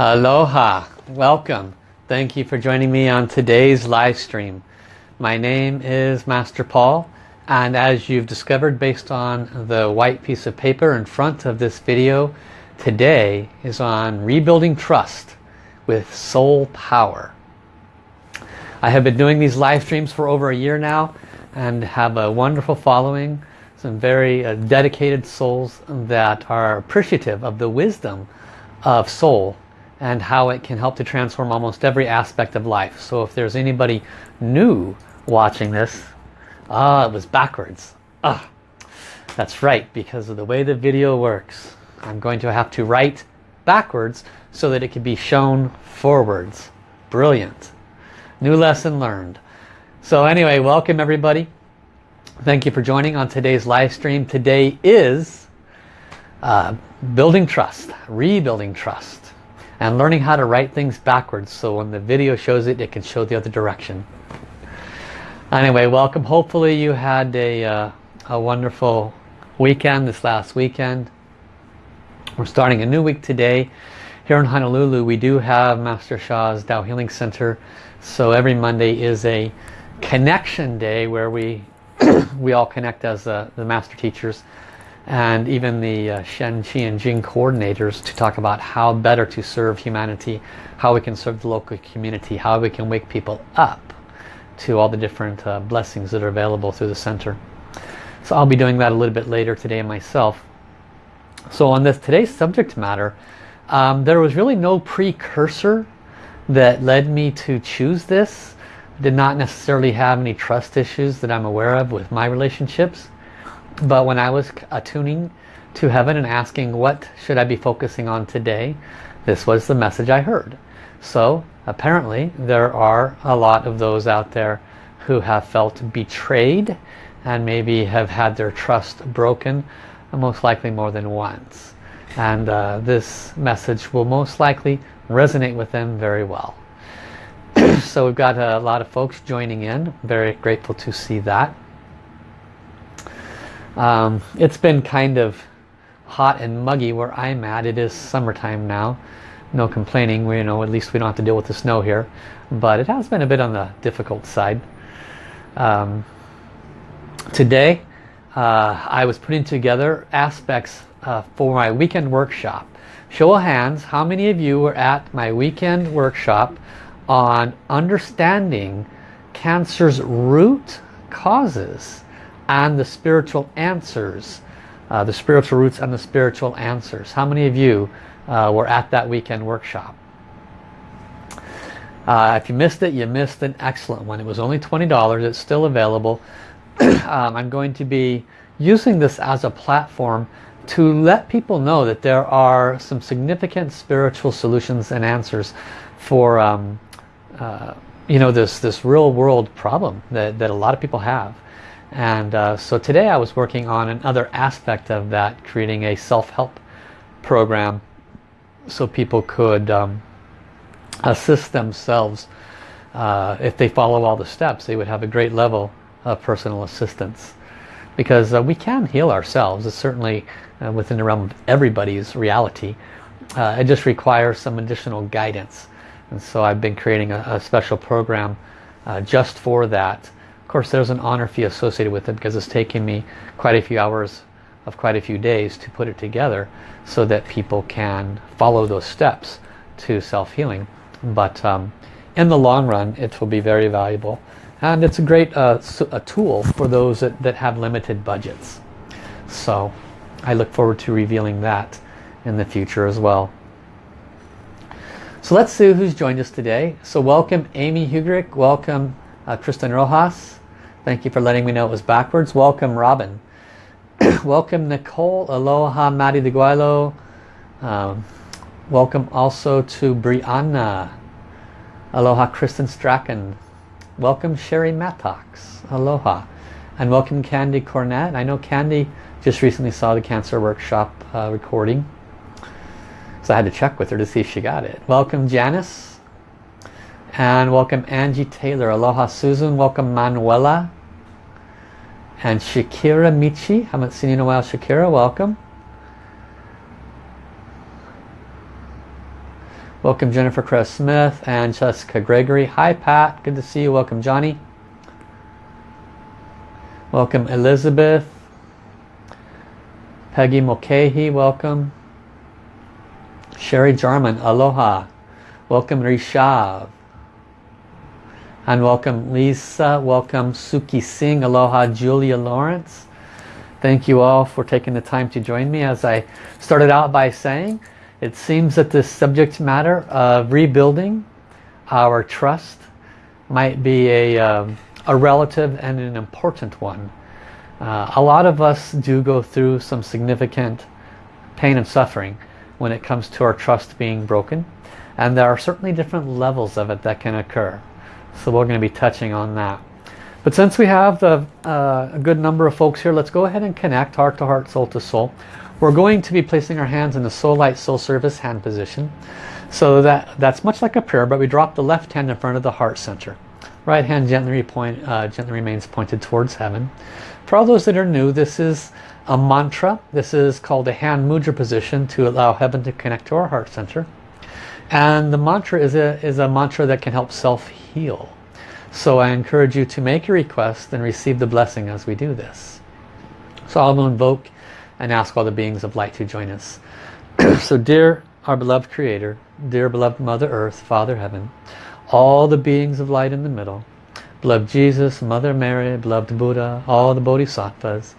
Aloha, welcome. Thank you for joining me on today's live stream. My name is Master Paul and as you've discovered based on the white piece of paper in front of this video, today is on rebuilding trust with soul power. I have been doing these live streams for over a year now and have a wonderful following. Some very uh, dedicated souls that are appreciative of the wisdom of soul and how it can help to transform almost every aspect of life. So if there's anybody new watching this, ah, it was backwards. Ah, that's right, because of the way the video works. I'm going to have to write backwards so that it can be shown forwards. Brilliant. New lesson learned. So anyway, welcome everybody. Thank you for joining on today's live stream. Today is uh, building trust, rebuilding trust and learning how to write things backwards so when the video shows it it can show the other direction. Anyway welcome. Hopefully you had a, uh, a wonderful weekend this last weekend. We're starting a new week today. Here in Honolulu we do have Master Sha's Tao Healing Center. So every Monday is a connection day where we we all connect as uh, the master teachers and even the uh, Shen, Qi and Jing coordinators to talk about how better to serve humanity, how we can serve the local community, how we can wake people up to all the different uh, blessings that are available through the center. So I'll be doing that a little bit later today myself. So on this today's subject matter, um, there was really no precursor that led me to choose this. Did not necessarily have any trust issues that I'm aware of with my relationships. But when I was attuning to heaven and asking what should I be focusing on today, this was the message I heard. So apparently there are a lot of those out there who have felt betrayed and maybe have had their trust broken most likely more than once. And uh, this message will most likely resonate with them very well. so we've got a lot of folks joining in. Very grateful to see that. Um, it's been kind of hot and muggy where I'm at. It is summertime now. No complaining. We, you know, at least we don't have to deal with the snow here. But it has been a bit on the difficult side. Um, today, uh, I was putting together aspects uh, for my weekend workshop. Show of hands, how many of you were at my weekend workshop on understanding cancer's root causes? And the spiritual answers. Uh, the spiritual roots and the spiritual answers. How many of you uh, were at that weekend workshop? Uh, if you missed it, you missed an excellent one. It was only $20. It's still available. um, I'm going to be using this as a platform to let people know that there are some significant spiritual solutions and answers for um, uh, you know this this real world problem that, that a lot of people have and uh, so today I was working on another aspect of that, creating a self-help program so people could um, assist themselves. Uh, if they follow all the steps, they would have a great level of personal assistance. Because uh, we can heal ourselves. It's certainly uh, within the realm of everybody's reality. Uh, it just requires some additional guidance. And so I've been creating a, a special program uh, just for that of course there's an honor fee associated with it because it's taken me quite a few hours of quite a few days to put it together so that people can follow those steps to self-healing. But um, in the long run it will be very valuable and it's a great uh, a tool for those that, that have limited budgets. So I look forward to revealing that in the future as well. So let's see who's joined us today. So welcome Amy Hugrick, welcome uh, Kristen Rojas, Thank you for letting me know it was backwards. Welcome, Robin. welcome, Nicole. Aloha, Maddie de Guaylo. Um, welcome also to Brianna. Aloha, Kristen Strachan. Welcome, Sherry Mattox. Aloha. And welcome, Candy Cornett. I know Candy just recently saw the Cancer Workshop uh, recording. So I had to check with her to see if she got it. Welcome, Janice. And welcome Angie Taylor. Aloha Susan. Welcome Manuela and Shakira Michi. Haven't seen you in a while, Shakira. Welcome. Welcome Jennifer Cress Smith and Jessica Gregory. Hi Pat, good to see you. Welcome Johnny. Welcome Elizabeth. Peggy Mulcahy, welcome. Sherry Jarman, aloha. Welcome Rishav. And welcome Lisa, welcome Suki Singh, aloha Julia Lawrence. Thank you all for taking the time to join me as I started out by saying it seems that this subject matter of rebuilding our trust might be a, um, a relative and an important one. Uh, a lot of us do go through some significant pain and suffering when it comes to our trust being broken and there are certainly different levels of it that can occur. So we're going to be touching on that. But since we have the, uh, a good number of folks here, let's go ahead and connect heart to heart, soul to soul. We're going to be placing our hands in the Soul Light Soul Service hand position. So that that's much like a prayer, but we drop the left hand in front of the heart center. Right hand gently, point, uh, gently remains pointed towards heaven. For all those that are new, this is a mantra. This is called a hand mudra position to allow heaven to connect to our heart center. And the mantra is a, is a mantra that can help self-heal. So I encourage you to make your request and receive the blessing as we do this. So I'll invoke and ask all the beings of light to join us. so dear our beloved Creator, dear beloved Mother Earth, Father Heaven, all the beings of light in the middle, beloved Jesus, Mother Mary, beloved Buddha, all the Bodhisattvas,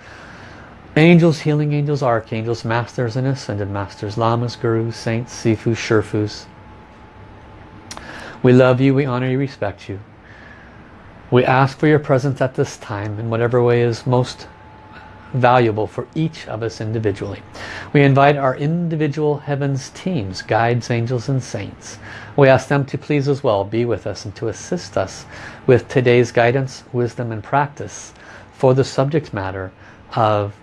angels, healing angels, archangels, masters and ascended masters, lamas, gurus, saints, sifus, sherfus. We love you, we honor you, respect you. We ask for your presence at this time in whatever way is most valuable for each of us individually. We invite our individual heavens teams, guides, angels and saints. We ask them to please as well be with us and to assist us with today's guidance, wisdom and practice for the subject matter of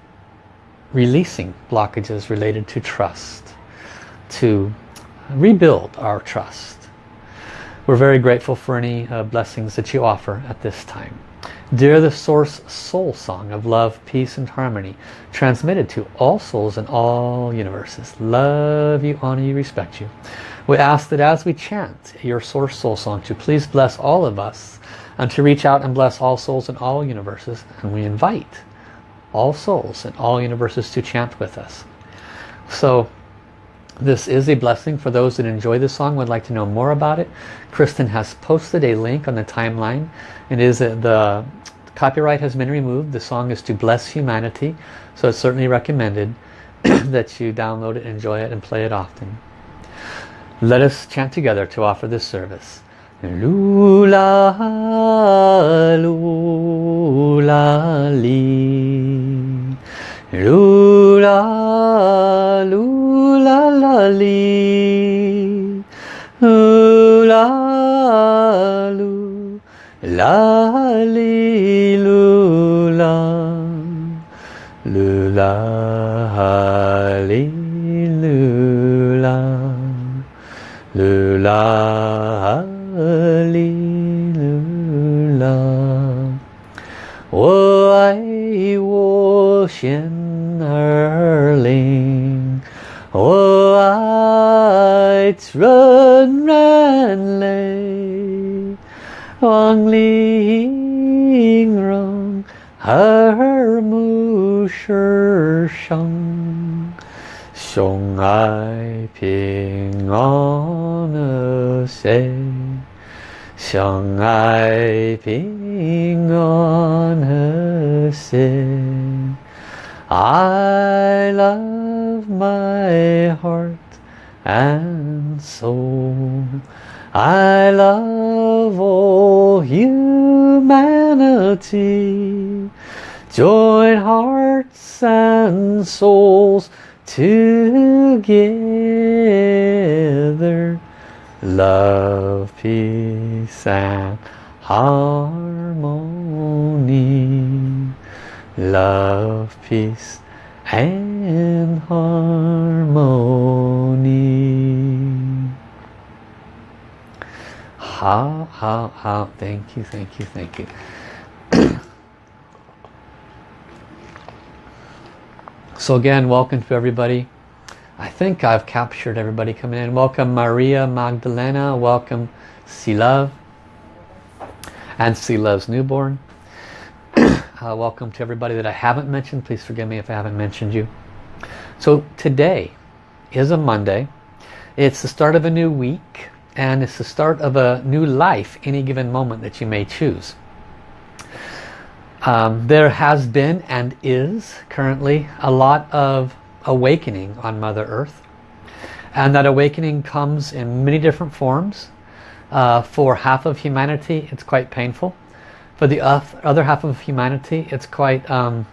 releasing blockages related to trust, to rebuild our trust we're very grateful for any uh, blessings that you offer at this time. Dear the Source Soul Song of Love, Peace and Harmony, transmitted to all souls in all universes. Love you, honor you, respect you. We ask that as we chant your Source Soul Song to please bless all of us and to reach out and bless all souls in all universes. And we invite all souls in all universes to chant with us. So this is a blessing for those that enjoy the song, would like to know more about it. Kristen has posted a link on the timeline. It is uh, the copyright has been removed. The song is to bless humanity. So it's certainly recommended that you download it, enjoy it, and play it often. Let us chant together to offer this service. Lula, lula, li. Lula, lula, 里，呜啦噜，啦哩噜啦，噜啦哩噜啦，噜啦哩噜啦，我爱我先。Lights run, run, lay. Wang Ling Rong, Her Mu Shi Sheng. Xiong Ai Ping An Se. Xiong Ai Ping An Se. I love my heart and soul. I love all humanity. Join hearts and souls together. Love, peace and harmony love, peace and harmony. How, how, how, thank you, thank you, thank you. so again, welcome to everybody. I think I've captured everybody coming in. Welcome Maria Magdalena. Welcome Love and Love's newborn. uh, welcome to everybody that I haven't mentioned. Please forgive me if I haven't mentioned you. So today is a Monday. It's the start of a new week and it's the start of a new life any given moment that you may choose. Um, there has been and is currently a lot of awakening on Mother Earth and that awakening comes in many different forms. Uh, for half of humanity it's quite painful. For the other half of humanity it's quite um,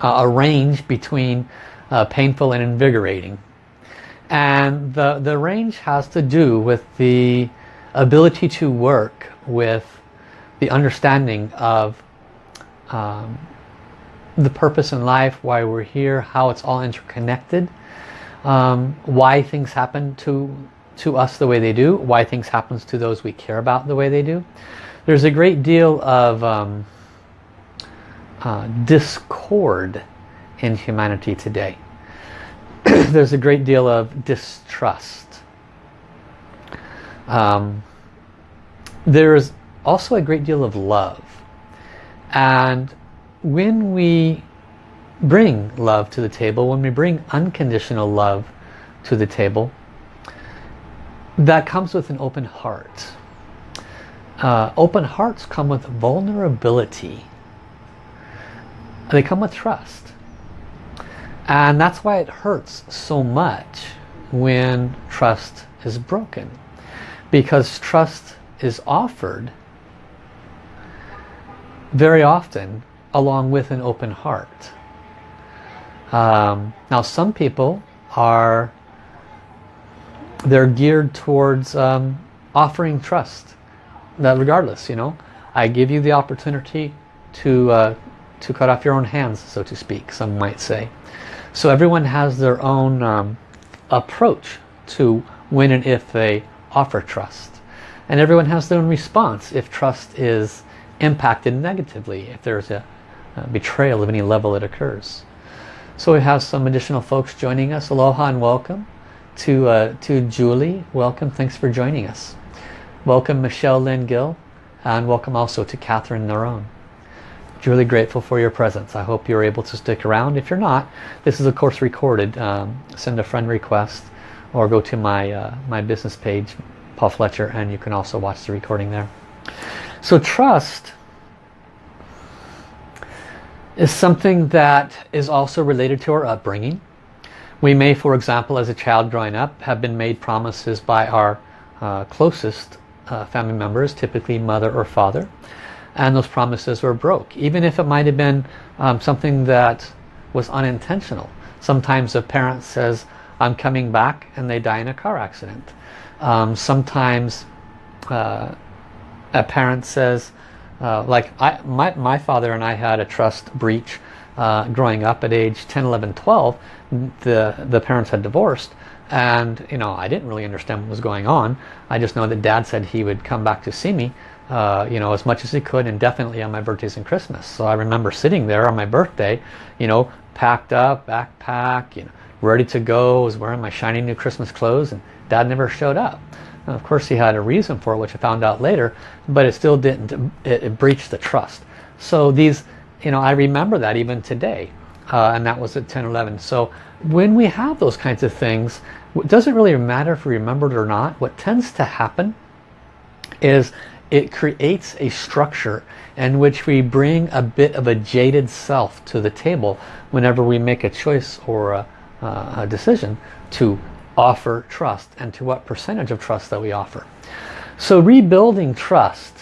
a range between uh, painful and invigorating. And the, the range has to do with the ability to work with the understanding of um, the purpose in life, why we're here, how it's all interconnected, um, why things happen to, to us the way they do, why things happen to those we care about the way they do. There's a great deal of um, uh, discord in humanity today. there's a great deal of distrust. Um, there's also a great deal of love. And when we bring love to the table, when we bring unconditional love to the table, that comes with an open heart. Uh, open hearts come with vulnerability. They come with trust. And that's why it hurts so much when trust is broken. Because trust is offered very often along with an open heart. Um, now some people are they're geared towards um, offering trust that regardless you know I give you the opportunity to uh, to cut off your own hands so to speak some might say so everyone has their own um, approach to when and if they offer trust. And everyone has their own response if trust is impacted negatively, if there's a, a betrayal of any level that occurs. So we have some additional folks joining us. Aloha and welcome to, uh, to Julie. Welcome, thanks for joining us. Welcome Michelle Lynn Gill and welcome also to Catherine Narone Truly grateful for your presence. I hope you're able to stick around. If you're not, this is of course recorded. Um, send a friend request or go to my, uh, my business page, Paul Fletcher, and you can also watch the recording there. So trust is something that is also related to our upbringing. We may, for example, as a child growing up, have been made promises by our uh, closest uh, family members, typically mother or father, and those promises were broke. Even if it might have been um, something that was unintentional. Sometimes a parent says I'm coming back and they die in a car accident. Um, sometimes uh, a parent says uh, like I, my, my father and I had a trust breach uh, growing up at age 10 11 12 the the parents had divorced and you know I didn't really understand what was going on I just know that dad said he would come back to see me uh, you know, as much as he could and definitely on my birthdays and Christmas. So I remember sitting there on my birthday, you know, packed up, backpack, you know, ready to go, was wearing my shiny new Christmas clothes and dad never showed up. of course he had a reason for it, which I found out later, but it still didn't, it, it breached the trust. So these, you know, I remember that even today. Uh, and that was at 10, 11. So when we have those kinds of things, it doesn't really matter if we remember it or not. What tends to happen is it creates a structure in which we bring a bit of a jaded self to the table whenever we make a choice or a, uh, a decision to offer trust and to what percentage of trust that we offer. So rebuilding trust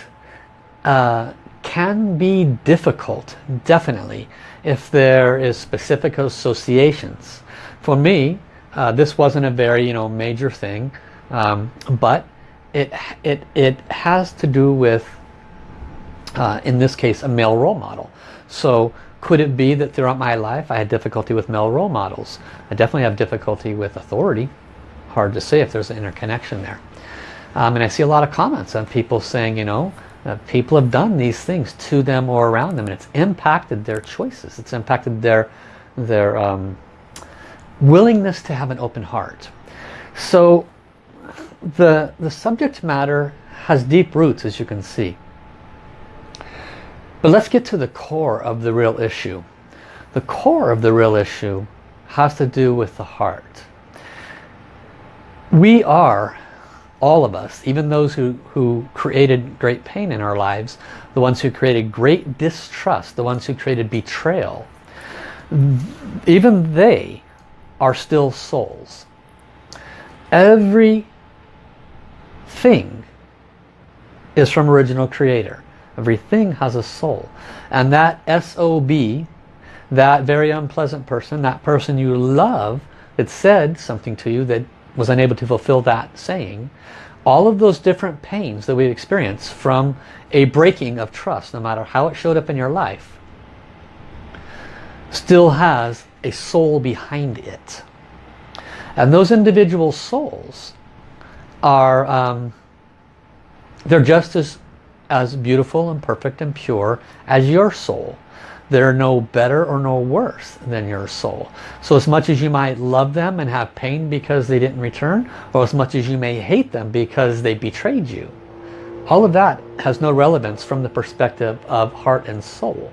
uh, can be difficult, definitely, if there is specific associations. For me, uh, this wasn't a very you know major thing, um, but it, it, it has to do with, uh, in this case, a male role model. So could it be that throughout my life I had difficulty with male role models? I definitely have difficulty with authority. Hard to say if there's an interconnection there. Um, and I see a lot of comments of people saying, you know, uh, people have done these things to them or around them and it's impacted their choices. It's impacted their, their um, willingness to have an open heart. So the, the subject matter has deep roots as you can see. But let's get to the core of the real issue. The core of the real issue has to do with the heart. We are, all of us, even those who, who created great pain in our lives, the ones who created great distrust, the ones who created betrayal, even they are still souls. Every thing is from original creator. Everything has a soul. And that SOB, that very unpleasant person, that person you love that said something to you that was unable to fulfill that saying, all of those different pains that we experience from a breaking of trust, no matter how it showed up in your life, still has a soul behind it. And those individual souls are, um, they're just as, as beautiful and perfect and pure as your soul. They're no better or no worse than your soul. So as much as you might love them and have pain because they didn't return, or as much as you may hate them because they betrayed you, all of that has no relevance from the perspective of heart and soul.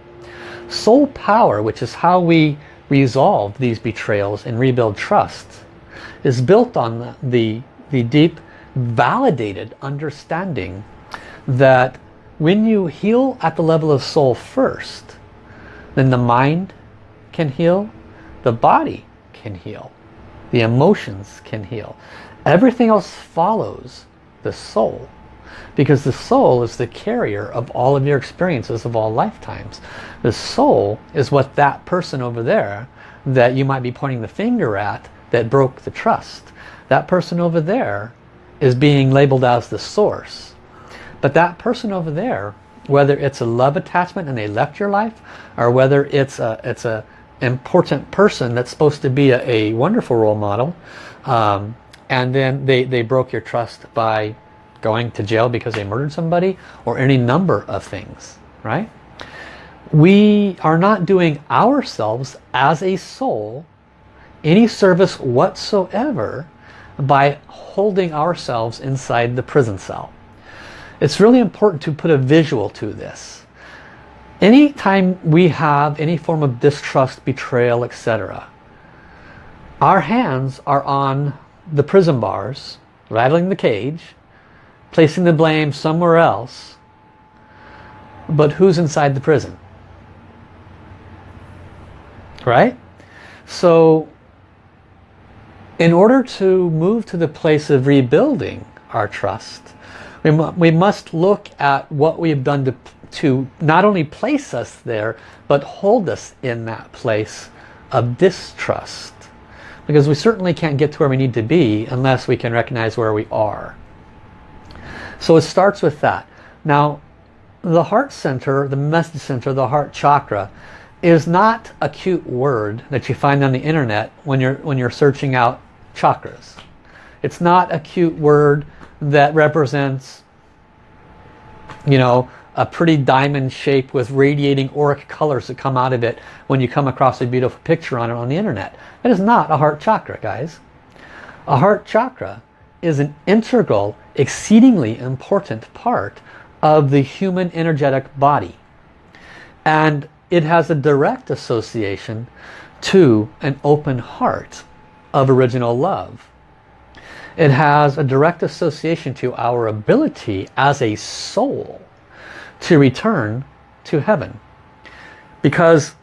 Soul power, which is how we resolve these betrayals and rebuild trust, is built on the, the, deep, validated understanding that when you heal at the level of soul first, then the mind can heal, the body can heal, the emotions can heal. Everything else follows the soul because the soul is the carrier of all of your experiences of all lifetimes. The soul is what that person over there that you might be pointing the finger at that broke the trust. That person over there is being labeled as the source. But that person over there whether it's a love attachment and they left your life or whether it's a it's a important person that's supposed to be a, a wonderful role model um, and then they they broke your trust by going to jail because they murdered somebody or any number of things right we are not doing ourselves as a soul any service whatsoever by holding ourselves inside the prison cell it's really important to put a visual to this. Anytime we have any form of distrust, betrayal, etc. Our hands are on the prison bars, rattling the cage, placing the blame somewhere else. But who's inside the prison? Right? So in order to move to the place of rebuilding our trust, we, mu we must look at what we have done to, to not only place us there, but hold us in that place of distrust. Because we certainly can't get to where we need to be unless we can recognize where we are. So it starts with that. Now, the heart center, the message center, the heart chakra, is not a cute word that you find on the internet when you're when you're searching out chakras. It's not a cute word that represents you know a pretty diamond shape with radiating auric colors that come out of it when you come across a beautiful picture on it on the internet. That is not a heart chakra guys. A heart chakra is an integral, exceedingly important part of the human energetic body. And it has a direct association to an open heart of original love. It has a direct association to our ability as a soul to return to heaven. Because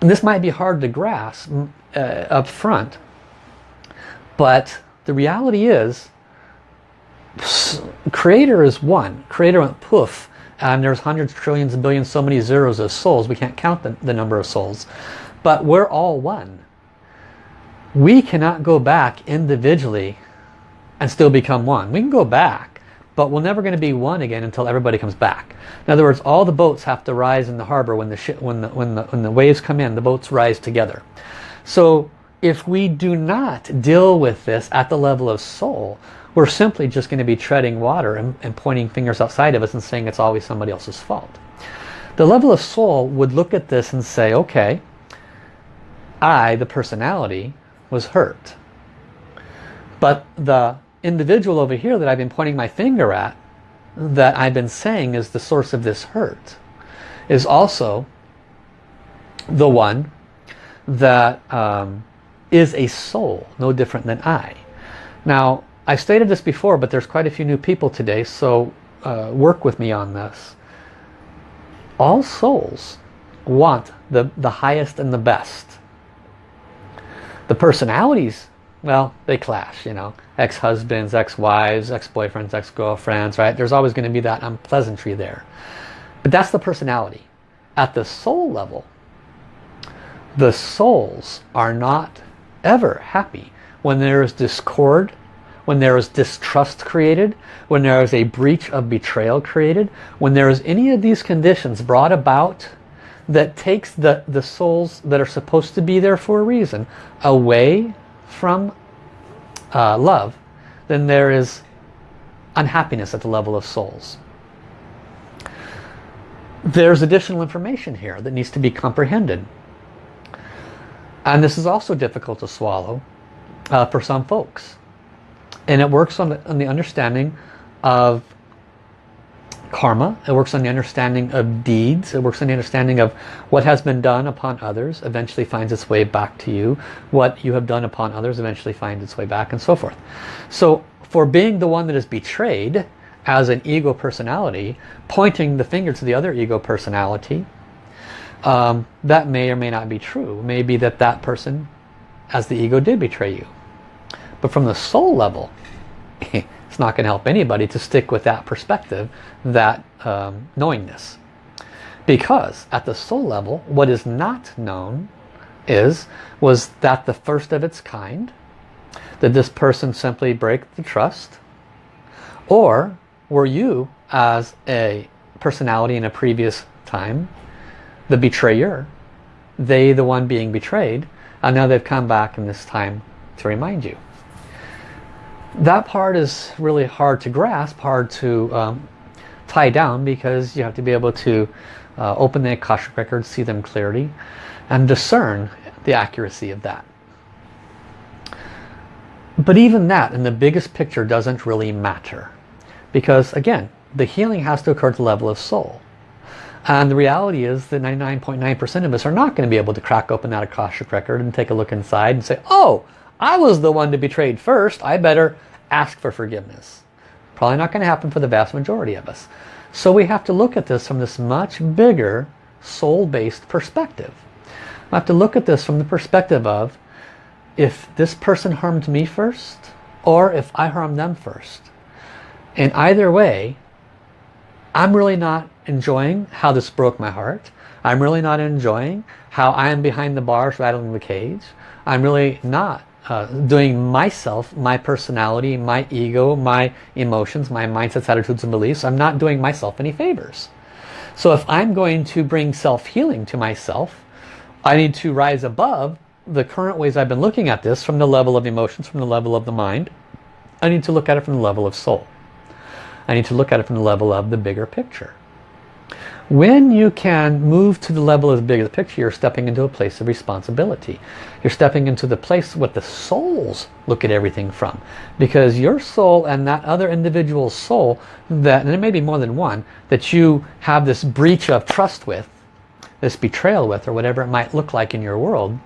this might be hard to grasp uh, up front, but the reality is creator is one. Creator went poof and there's hundreds, trillions, and billions, so many zeros of souls. We can't count the, the number of souls. But we're all one we cannot go back individually and still become one. We can go back, but we're never going to be one again until everybody comes back. In other words, all the boats have to rise in the harbor when the, when the, when the, when the waves come in, the boats rise together. So if we do not deal with this at the level of soul, we're simply just going to be treading water and, and pointing fingers outside of us and saying it's always somebody else's fault. The level of soul would look at this and say, okay, I, the personality, was hurt. But the individual over here that I've been pointing my finger at, that I've been saying is the source of this hurt, is also the one that um, is a soul, no different than I. Now, I stated this before, but there's quite a few new people today, so uh, work with me on this. All souls want the, the highest and the best. The personalities, well, they clash, you know. Ex-husbands, ex-wives, ex-boyfriends, ex-girlfriends, right? There's always going to be that unpleasantry there. But that's the personality. At the soul level, the souls are not ever happy when there is discord, when there is distrust created, when there is a breach of betrayal created, when there is any of these conditions brought about that takes the, the souls that are supposed to be there for a reason away from uh, love, then there is unhappiness at the level of souls. There's additional information here that needs to be comprehended. And this is also difficult to swallow uh, for some folks. And it works on the, on the understanding of karma. It works on the understanding of deeds. It works on the understanding of what has been done upon others eventually finds its way back to you. What you have done upon others eventually finds its way back and so forth. So for being the one that is betrayed as an ego personality, pointing the finger to the other ego personality, um, that may or may not be true. Maybe that that person as the ego did betray you. But from the soul level, it's not going to help anybody to stick with that perspective, that um, knowingness. Because at the soul level, what is not known is, was that the first of its kind? Did this person simply break the trust? Or were you, as a personality in a previous time, the betrayer, they the one being betrayed, and now they've come back in this time to remind you. That part is really hard to grasp, hard to um, tie down because you have to be able to uh, open the Akashic records, see them clearly, and discern the accuracy of that. But even that in the biggest picture doesn't really matter. Because again, the healing has to occur at the level of soul. And the reality is that 99.9% of us are not going to be able to crack open that Akashic record and take a look inside and say, oh, I was the one to be betrayed first. I better ask for forgiveness. Probably not going to happen for the vast majority of us. So we have to look at this from this much bigger soul-based perspective. I have to look at this from the perspective of if this person harmed me first or if I harmed them first. And either way, I'm really not enjoying how this broke my heart. I'm really not enjoying how I am behind the bars rattling the cage. I'm really not uh, doing myself, my personality, my ego, my emotions, my mindsets, attitudes and beliefs. I'm not doing myself any favors. So if I'm going to bring self-healing to myself, I need to rise above the current ways I've been looking at this from the level of emotions, from the level of the mind. I need to look at it from the level of soul. I need to look at it from the level of the bigger picture. When you can move to the level of the bigger picture, you're stepping into a place of responsibility. You're stepping into the place what the souls look at everything from. Because your soul and that other individual's soul, that, and there may be more than one, that you have this breach of trust with, this betrayal with, or whatever it might look like in your world,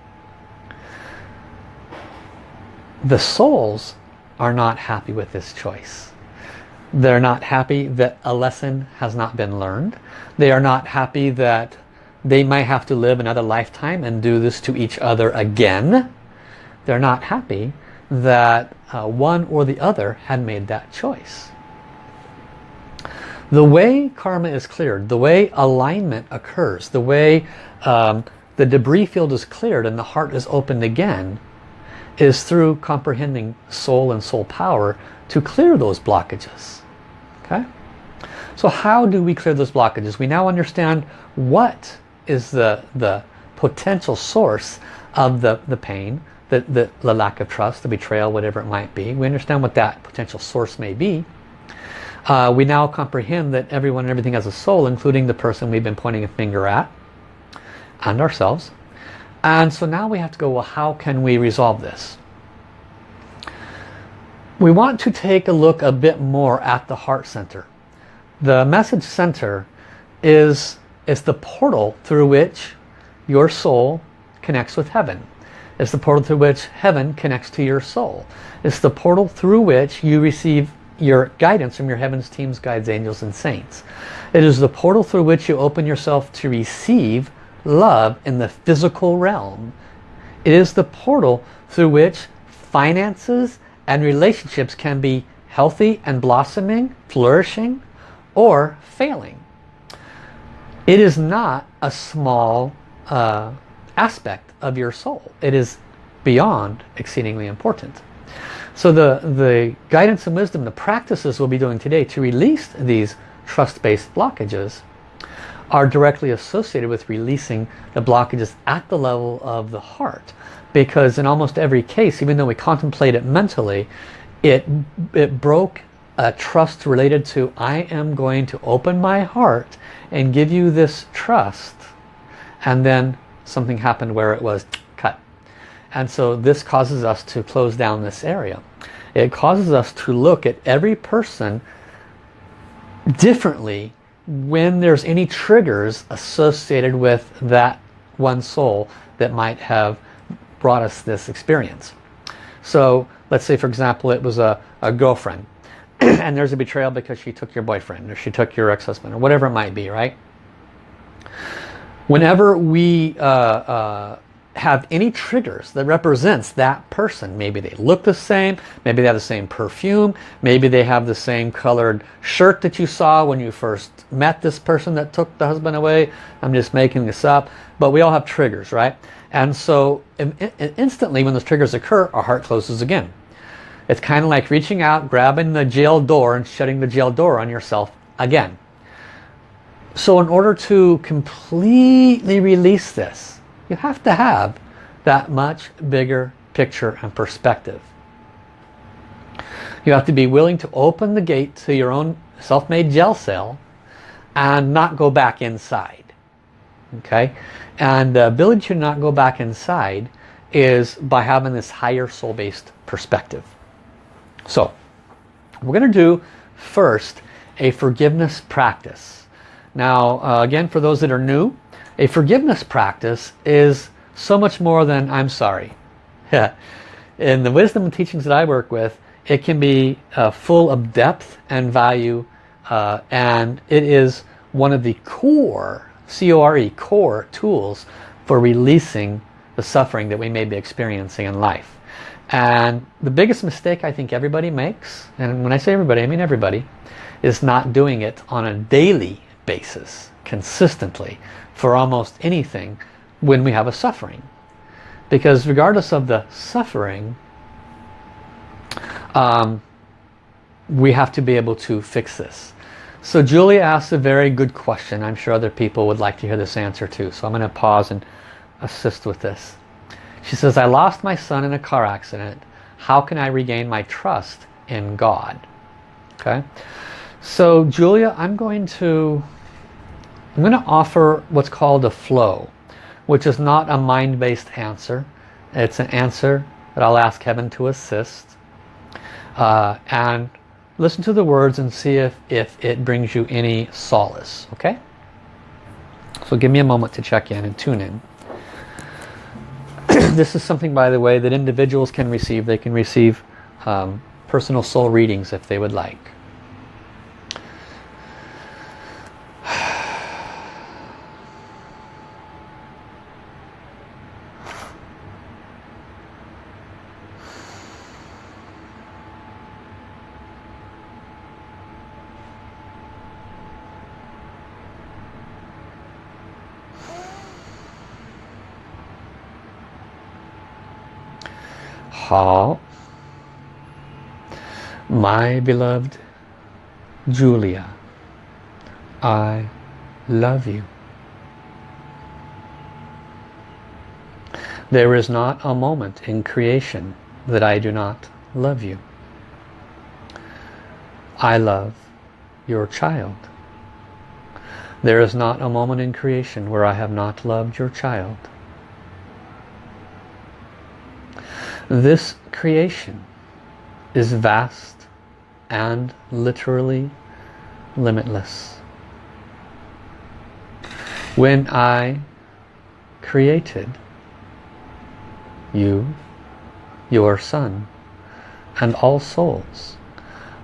the souls are not happy with this choice. They're not happy that a lesson has not been learned. They are not happy that they might have to live another lifetime and do this to each other again. They're not happy that uh, one or the other had made that choice. The way karma is cleared, the way alignment occurs, the way um, the debris field is cleared and the heart is opened again is through comprehending soul and soul power to clear those blockages. Okay? So how do we clear those blockages? We now understand what is the, the potential source of the, the pain, the, the, the lack of trust, the betrayal, whatever it might be. We understand what that potential source may be. Uh, we now comprehend that everyone and everything has a soul, including the person we've been pointing a finger at, and ourselves. And so now we have to go, well, how can we resolve this? We want to take a look a bit more at the heart center. The message center is, is the portal through which your soul connects with heaven. It's the portal through which heaven connects to your soul. It's the portal through which you receive your guidance from your heavens teams, guides, angels, and saints. It is the portal through which you open yourself to receive love in the physical realm. It is the portal through which finances and relationships can be healthy and blossoming, flourishing, or failing. It is not a small uh, aspect of your soul. It is beyond exceedingly important. So the, the guidance and wisdom, the practices we'll be doing today to release these trust-based blockages are directly associated with releasing the blockages at the level of the heart. Because in almost every case, even though we contemplate it mentally, it, it broke a trust related to I am going to open my heart and give you this trust. And then something happened where it was cut. And so this causes us to close down this area. It causes us to look at every person differently when there's any triggers associated with that one soul that might have brought us this experience. So let's say for example it was a, a girlfriend and there's a betrayal because she took your boyfriend or she took your ex-husband or whatever it might be, right? Whenever we uh, uh, have any triggers that represents that person. Maybe they look the same, maybe they have the same perfume, maybe they have the same colored shirt that you saw when you first met this person that took the husband away. I'm just making this up. But we all have triggers, right? And so instantly when those triggers occur, our heart closes again. It's kind of like reaching out, grabbing the jail door and shutting the jail door on yourself again. So in order to completely release this, you have to have that much bigger picture and perspective. You have to be willing to open the gate to your own self-made jail cell and not go back inside. Okay? And the ability to not go back inside is by having this higher soul-based perspective. So, we're going to do first a forgiveness practice. Now, uh, again, for those that are new, a forgiveness practice is so much more than I'm sorry. In the wisdom and teachings that I work with, it can be uh, full of depth and value uh, and it is one of the core, C-O-R-E, core tools for releasing the suffering that we may be experiencing in life. And the biggest mistake I think everybody makes, and when I say everybody, I mean everybody, is not doing it on a daily basis, consistently for almost anything when we have a suffering. Because regardless of the suffering, um, we have to be able to fix this. So Julia asked a very good question. I'm sure other people would like to hear this answer too. So I'm going to pause and assist with this. She says, I lost my son in a car accident. How can I regain my trust in God? Okay. So Julia, I'm going to I'm going to offer what's called a flow, which is not a mind-based answer. It's an answer that I'll ask Heaven to assist. Uh, and listen to the words and see if, if it brings you any solace. Okay? So give me a moment to check in and tune in. this is something, by the way, that individuals can receive. They can receive um, personal soul readings if they would like. Paul, my beloved Julia, I love you. There is not a moment in creation that I do not love you. I love your child. There is not a moment in creation where I have not loved your child. This creation is vast and literally limitless. When I created you, your son, and all souls,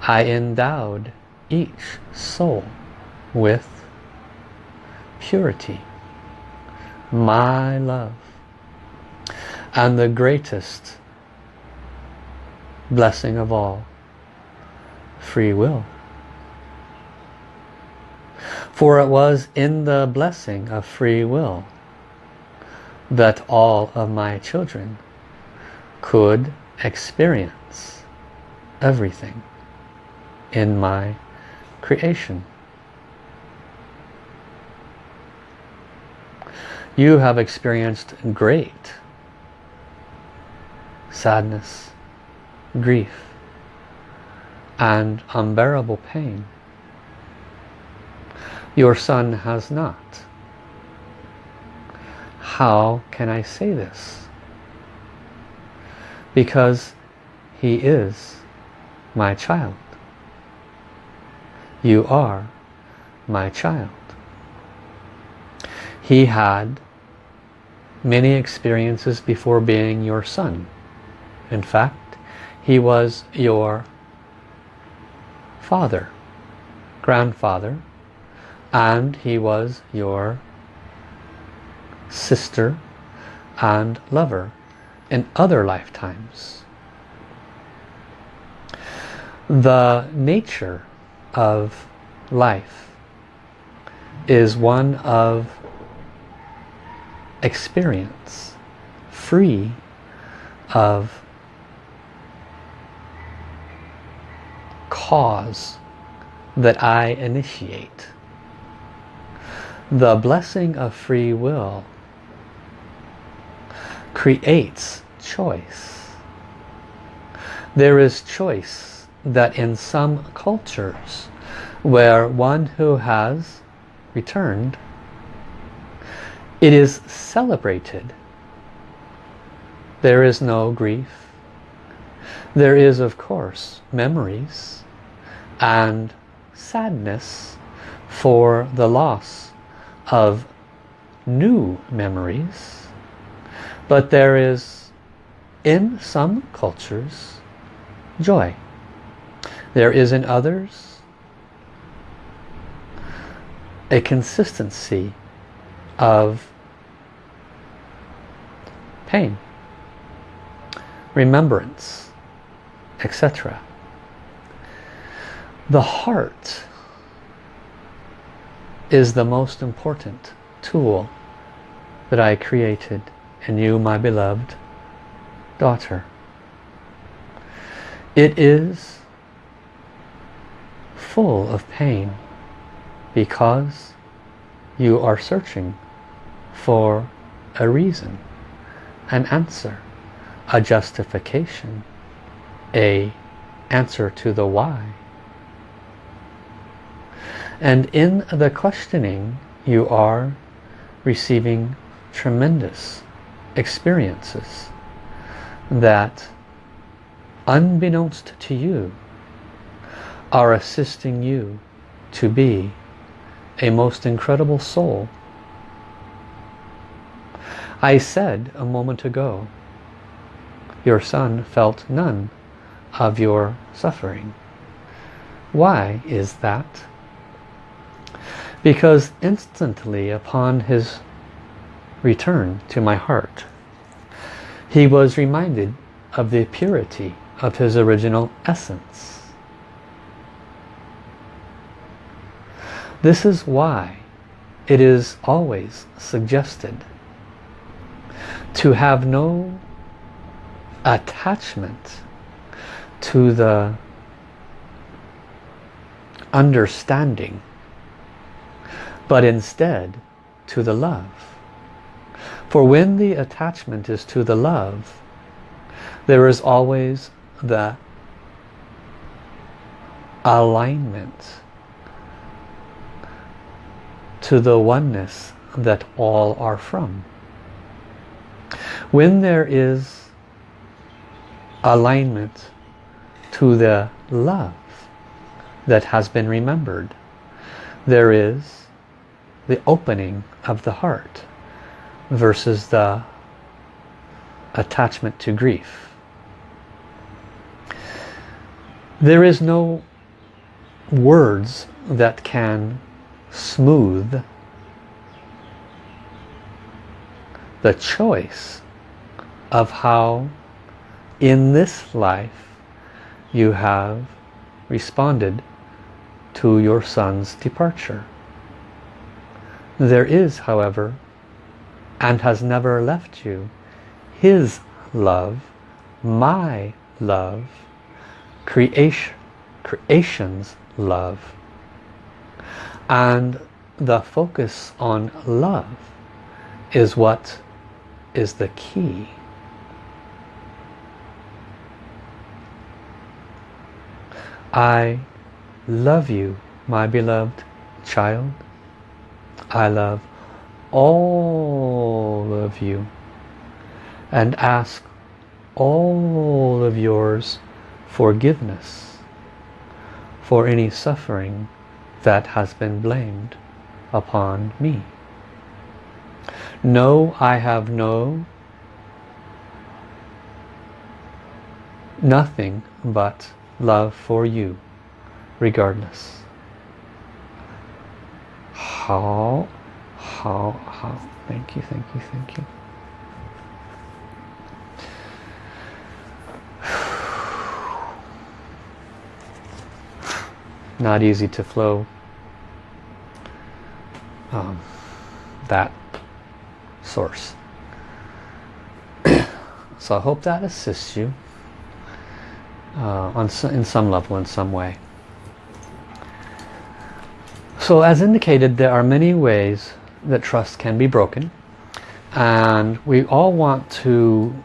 I endowed each soul with purity, my love, and the greatest blessing of all, free will. For it was in the blessing of free will that all of my children could experience everything in my creation. You have experienced great sadness, grief, and unbearable pain. Your son has not. How can I say this? Because he is my child. You are my child. He had many experiences before being your son. In fact, he was your father, grandfather, and he was your sister and lover in other lifetimes. The nature of life is one of experience, free of cause that I initiate. The blessing of free will creates choice. There is choice that in some cultures where one who has returned it is celebrated there is no grief there is of course memories and sadness for the loss of new memories. But there is in some cultures joy. There is in others a consistency of pain remembrance etc the heart is the most important tool that I created in you, my beloved daughter. It is full of pain because you are searching for a reason, an answer, a justification, a answer to the why. And in the questioning, you are receiving tremendous experiences that, unbeknownst to you, are assisting you to be a most incredible soul. I said a moment ago, your son felt none of your suffering. Why is that? Because instantly upon his return to my heart he was reminded of the purity of his original essence. This is why it is always suggested to have no attachment to the understanding but instead to the love. For when the attachment is to the love, there is always the alignment to the oneness that all are from. When there is alignment to the love that has been remembered. There is the opening of the heart versus the attachment to grief. There is no words that can smooth the choice of how in this life you have responded to your son's departure. There is, however, and has never left you, his love, my love, creation, creation's love. And the focus on love is what is the key. I love you, my beloved child. I love all of you and ask all of yours forgiveness for any suffering that has been blamed upon me. No, I have no nothing but love for you regardless. Hao, hao, hao, thank you, thank you, thank you. Not easy to flow um, that source. so I hope that assists you uh, on in some level, in some way. So as indicated, there are many ways that trust can be broken. And we all want to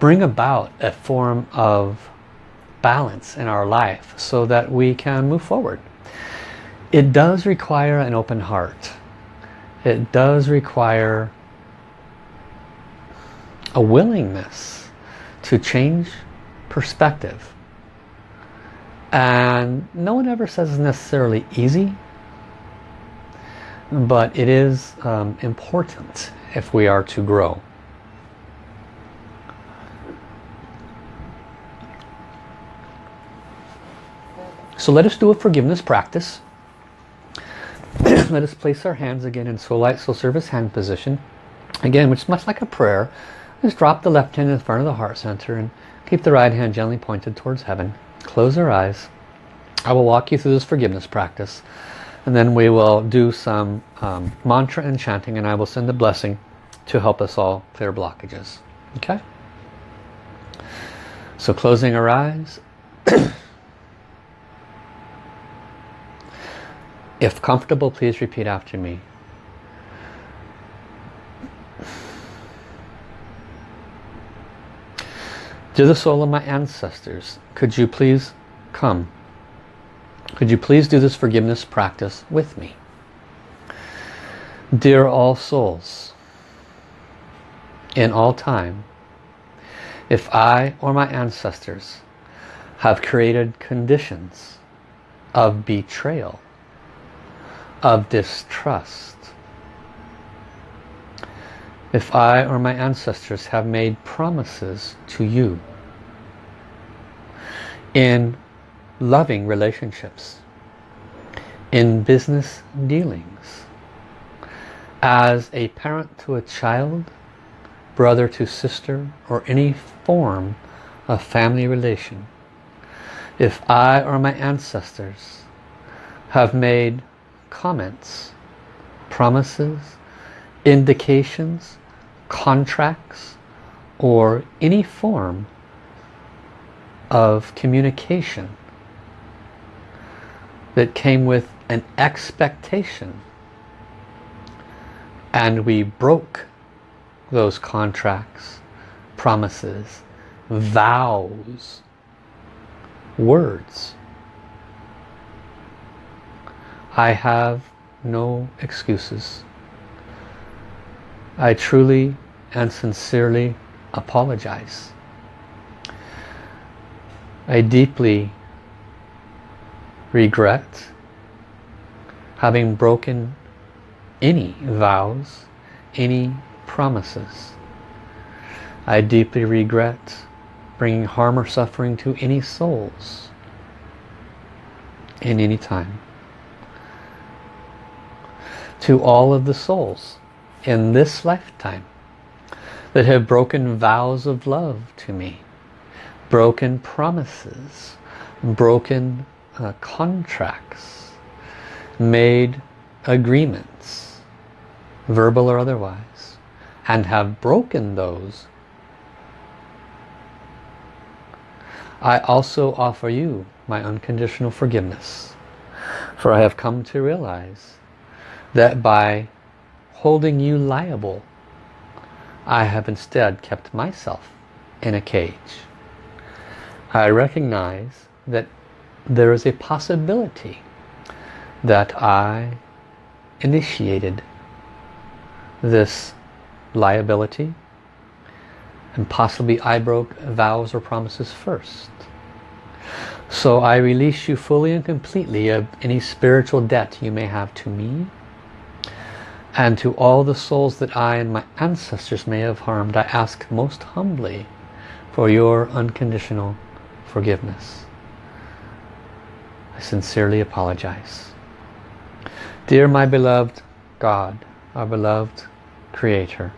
bring about a form of balance in our life so that we can move forward. It does require an open heart. It does require a willingness to change perspective and no one ever says it's necessarily easy, but it is um, important if we are to grow. So let us do a forgiveness practice. let us place our hands again in soul light, soul service hand position. Again, which is much like a prayer. Just drop the left hand in front of the heart center and keep the right hand gently pointed towards heaven close our eyes. I will walk you through this forgiveness practice and then we will do some um, mantra and chanting and I will send a blessing to help us all clear blockages. Okay? So closing our eyes. if comfortable, please repeat after me. To the soul of my ancestors, could you please come? Could you please do this forgiveness practice with me? Dear all souls, in all time, if I or my ancestors have created conditions of betrayal, of distrust, if I or my ancestors have made promises to you in loving relationships, in business dealings, as a parent to a child, brother to sister, or any form of family relation, if I or my ancestors have made comments, promises, indications, contracts, or any form of communication that came with an expectation and we broke those contracts, promises, vows, words. I have no excuses. I truly and sincerely apologize. I deeply regret having broken any vows, any promises. I deeply regret bringing harm or suffering to any souls in any time. To all of the souls in this lifetime that have broken vows of love to me broken promises, broken uh, contracts, made agreements, verbal or otherwise, and have broken those, I also offer you my unconditional forgiveness. For I have come to realize that by holding you liable, I have instead kept myself in a cage. I recognize that there is a possibility that I initiated this liability and possibly I broke vows or promises first. So I release you fully and completely of any spiritual debt you may have to me and to all the souls that I and my ancestors may have harmed. I ask most humbly for your unconditional forgiveness. I sincerely apologize. Dear my beloved God, our beloved Creator,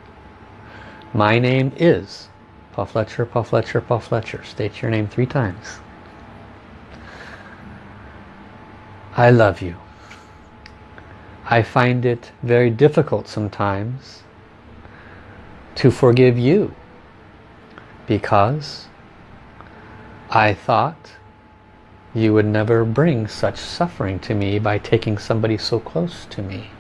my name is Paul Fletcher, Paul Fletcher, Paul Fletcher. State your name three times. I love you. I find it very difficult sometimes to forgive you because I thought you would never bring such suffering to me by taking somebody so close to me.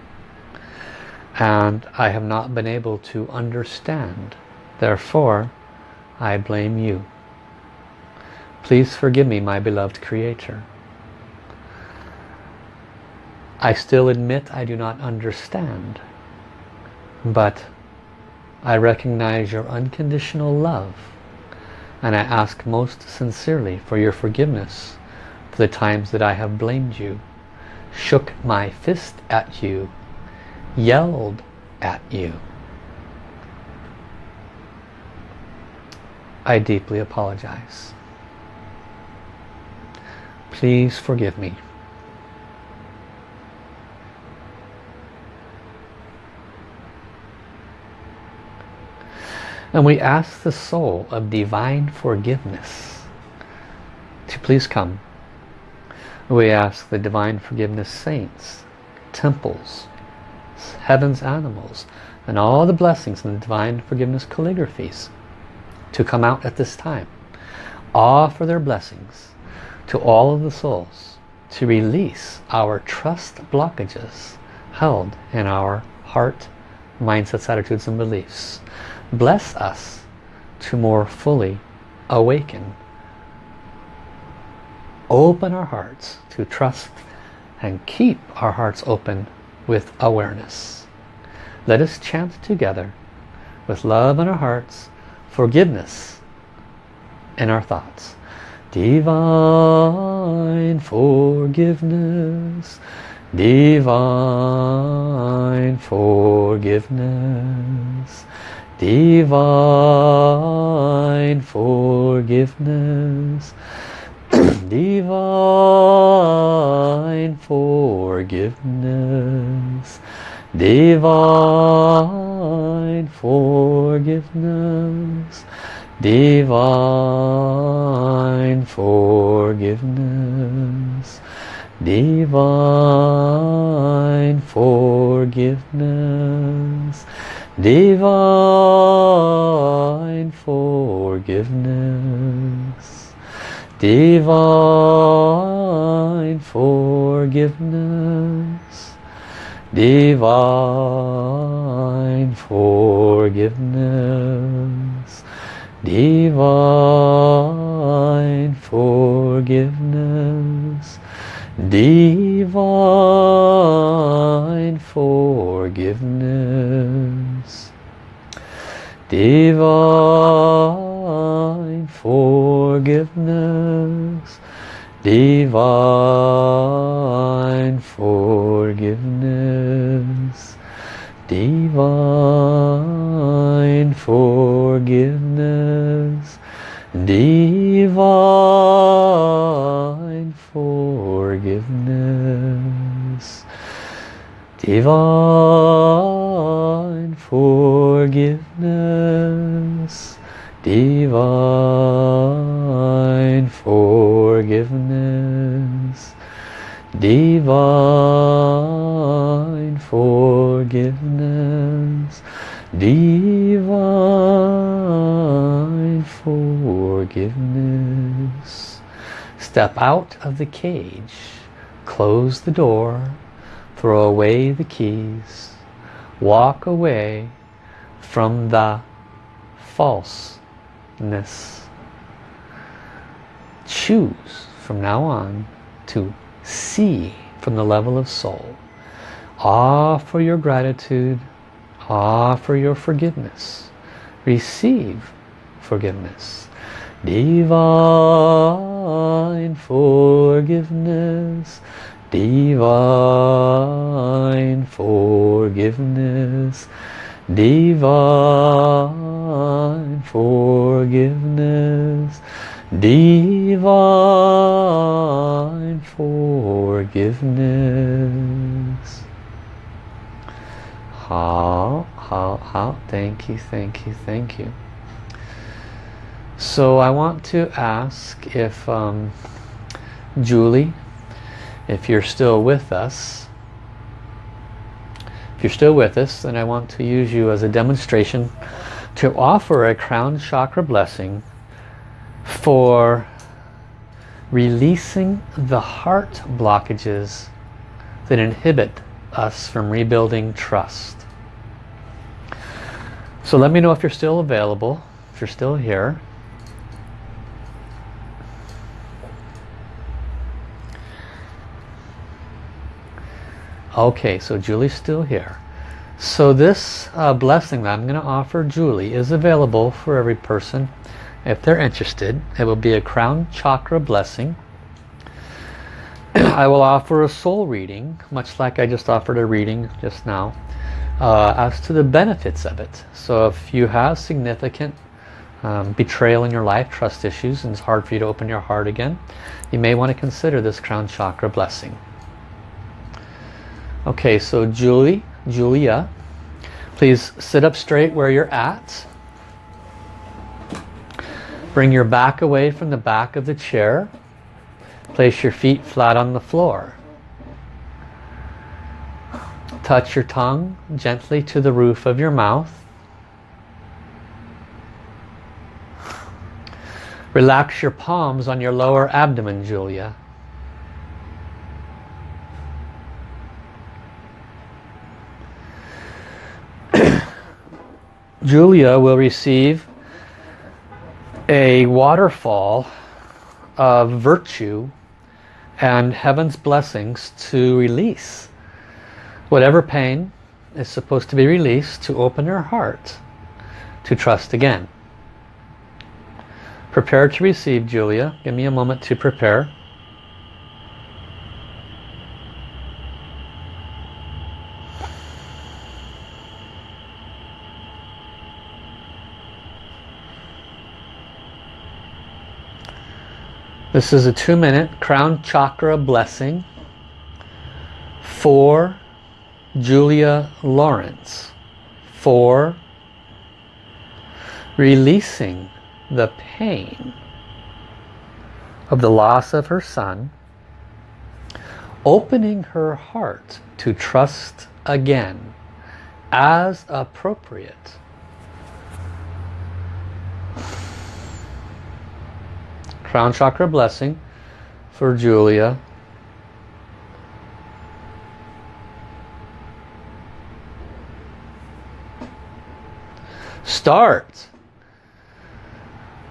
And I have not been able to understand. Therefore, I blame you. Please forgive me, my beloved Creator. I still admit I do not understand. But I recognize your unconditional love and I ask most sincerely for your forgiveness for the times that I have blamed you, shook my fist at you, yelled at you. I deeply apologize. Please forgive me. And we ask the soul of divine forgiveness to please come. We ask the divine forgiveness saints, temples, heaven's animals, and all the blessings in the divine forgiveness calligraphies to come out at this time. Offer their blessings to all of the souls to release our trust blockages held in our heart, mindsets, attitudes, and beliefs bless us to more fully awaken. Open our hearts to trust and keep our hearts open with awareness. Let us chant together with love in our hearts, forgiveness in our thoughts. Divine forgiveness, divine forgiveness, divine forgiveness divine forgiveness divine forgiveness. Divine forgiveness. Divine forgiveness. Divine forgiveness. Divine forgiveness divine forgiveness. Divine forgiveness. Divine forgiveness. Divine forgiveness forgiveness. Divine forgiveness. Divine forgiveness. Divine forgiveness. Divine forgiveness. Divine forgiveness. Divine forgiveness. Divine forgiveness. Step out of the cage. Close the door. Throw away the keys. Walk away from the Choose from now on to see from the level of soul. Offer your gratitude. Offer your forgiveness. Receive forgiveness. Divine forgiveness. Divine forgiveness. Divine forgiveness. Divine forgiveness. Hao, hao, hao, thank you, thank you, thank you. So I want to ask if um, Julie, if you're still with us, if you're still with us, then I want to use you as a demonstration to offer a crown chakra blessing for releasing the heart blockages that inhibit us from rebuilding trust. So let me know if you're still available, if you're still here. Okay, so Julie's still here. So this uh, blessing that I'm going to offer Julie is available for every person if they're interested. It will be a crown chakra blessing. I will offer a soul reading, much like I just offered a reading just now, uh, as to the benefits of it. So if you have significant um, betrayal in your life, trust issues, and it's hard for you to open your heart again, you may want to consider this crown chakra blessing. Okay, so Julie, Julia, please sit up straight where you're at. Bring your back away from the back of the chair. Place your feet flat on the floor. Touch your tongue gently to the roof of your mouth. Relax your palms on your lower abdomen, Julia. Julia will receive a waterfall of virtue and heaven's blessings to release whatever pain is supposed to be released to open her heart to trust again. Prepare to receive, Julia. Give me a moment to prepare. This is a two minute crown chakra blessing for Julia Lawrence for releasing the pain of the loss of her son opening her heart to trust again as appropriate crown chakra blessing for Julia. Start.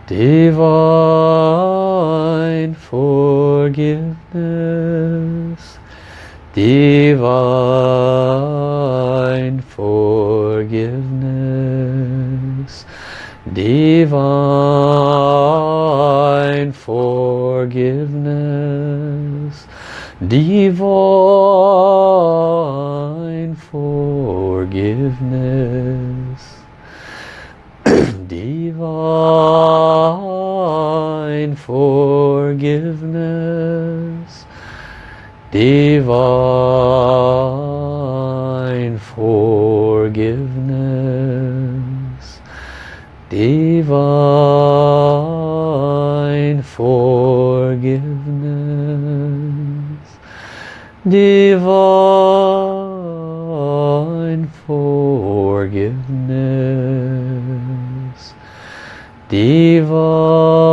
Divine forgiveness. Divine forgiveness divine forgiveness. Divine forgiveness. Divine forgiveness. Divine forgiveness divine forgiveness. Divine forgiveness. Divine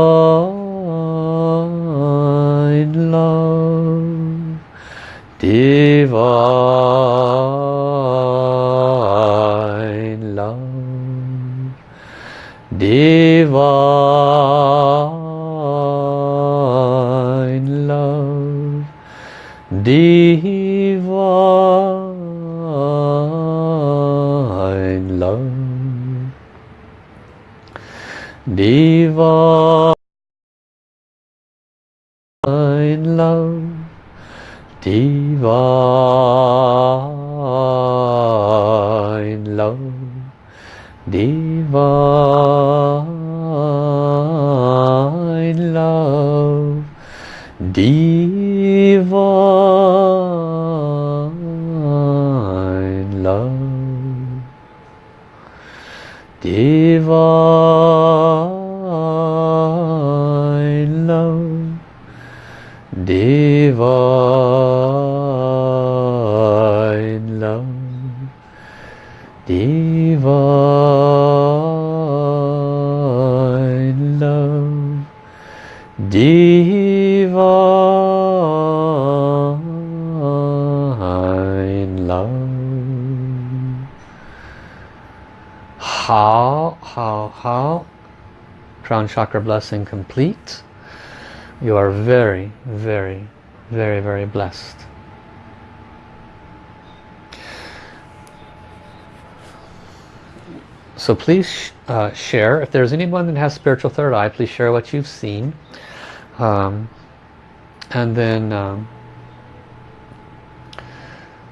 chakra blessing complete you are very very very very blessed. So please uh, share. If there's anyone that has spiritual third eye please share what you've seen. Um, and then um,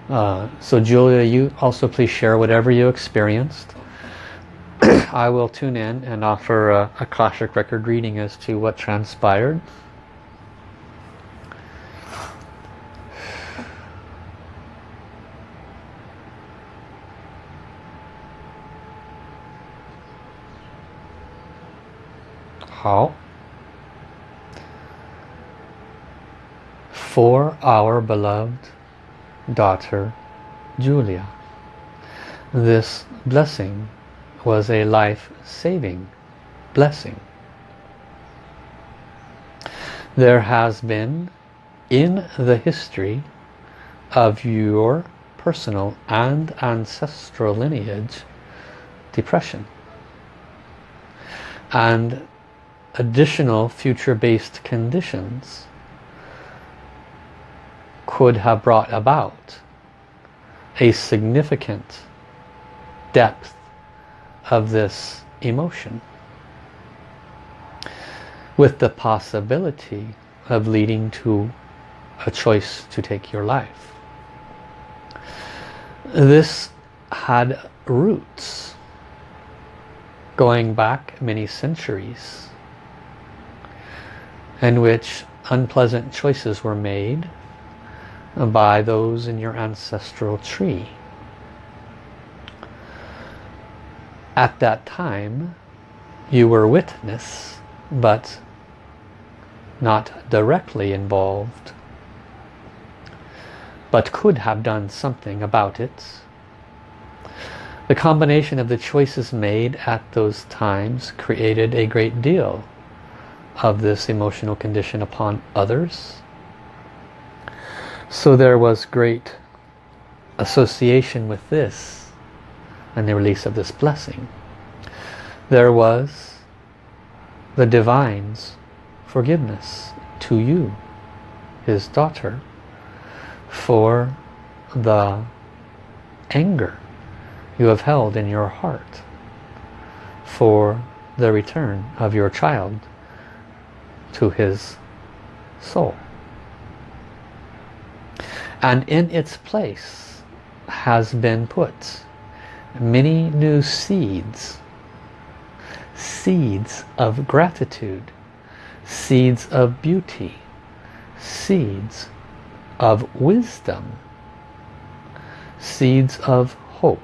uh, so Julia you also please share whatever you experienced I will tune in and offer a, a record reading as to what transpired. How? For our beloved daughter Julia. This blessing was a life-saving blessing. There has been in the history of your personal and ancestral lineage depression and additional future-based conditions could have brought about a significant depth of this emotion with the possibility of leading to a choice to take your life. This had roots going back many centuries in which unpleasant choices were made by those in your ancestral tree. At that time, you were witness, but not directly involved, but could have done something about it. The combination of the choices made at those times created a great deal of this emotional condition upon others. So there was great association with this and the release of this blessing. There was the divine's forgiveness to you, his daughter, for the anger you have held in your heart, for the return of your child to his soul. And in its place has been put many new seeds. Seeds of gratitude. Seeds of beauty. Seeds of wisdom. Seeds of hope.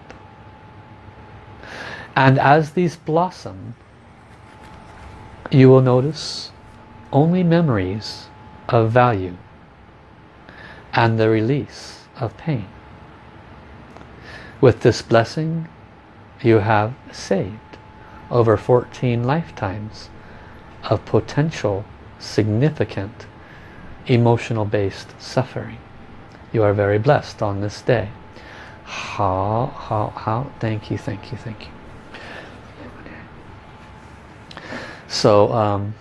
And as these blossom, you will notice only memories of value and the release of pain. With this blessing, you have saved over 14 lifetimes of potential significant emotional based suffering. You are very blessed on this day. Hao, hao, hao, thank you, thank you, thank you. So, um,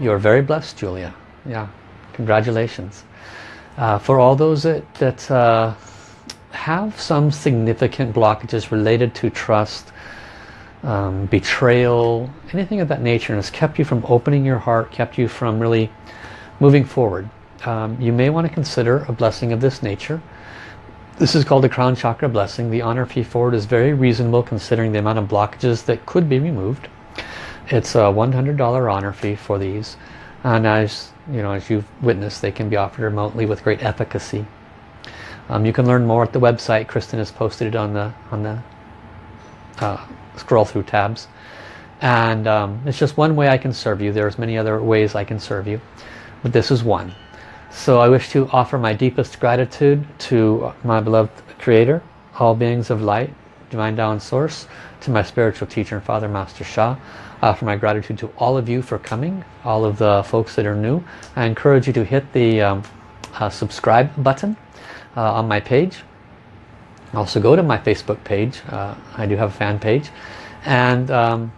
you're very blessed, Julia. Yeah, congratulations. Uh, for all those that, that uh, have some significant blockages related to trust, um, betrayal, anything of that nature, and has kept you from opening your heart, kept you from really moving forward, um, you may want to consider a blessing of this nature. This is called a crown chakra blessing. The honor fee for it is very reasonable considering the amount of blockages that could be removed. It's a $100 honor fee for these. And as you know, as you've witnessed, they can be offered remotely with great efficacy. Um, you can learn more at the website. Kristen has posted it on the on the uh, scroll through tabs. And um, it's just one way I can serve you. There's many other ways I can serve you, but this is one. So I wish to offer my deepest gratitude to my beloved Creator, all beings of light, Divine and Source, to my spiritual teacher and Father Master Sha, uh, for my gratitude to all of you for coming, all of the folks that are new. I encourage you to hit the um, uh, subscribe button uh, on my page. Also go to my Facebook page. Uh, I do have a fan page. And um,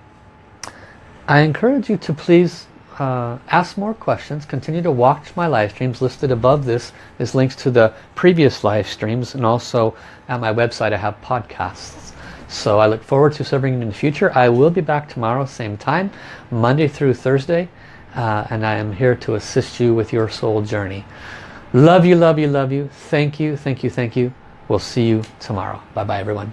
I encourage you to please uh, ask more questions. Continue to watch my live streams. Listed above this is links to the previous live streams and also at my website I have podcasts. So I look forward to serving you in the future. I will be back tomorrow, same time, Monday through Thursday. Uh, and I am here to assist you with your soul journey. Love you, love you, love you. Thank you, thank you, thank you. We'll see you tomorrow. Bye-bye, everyone.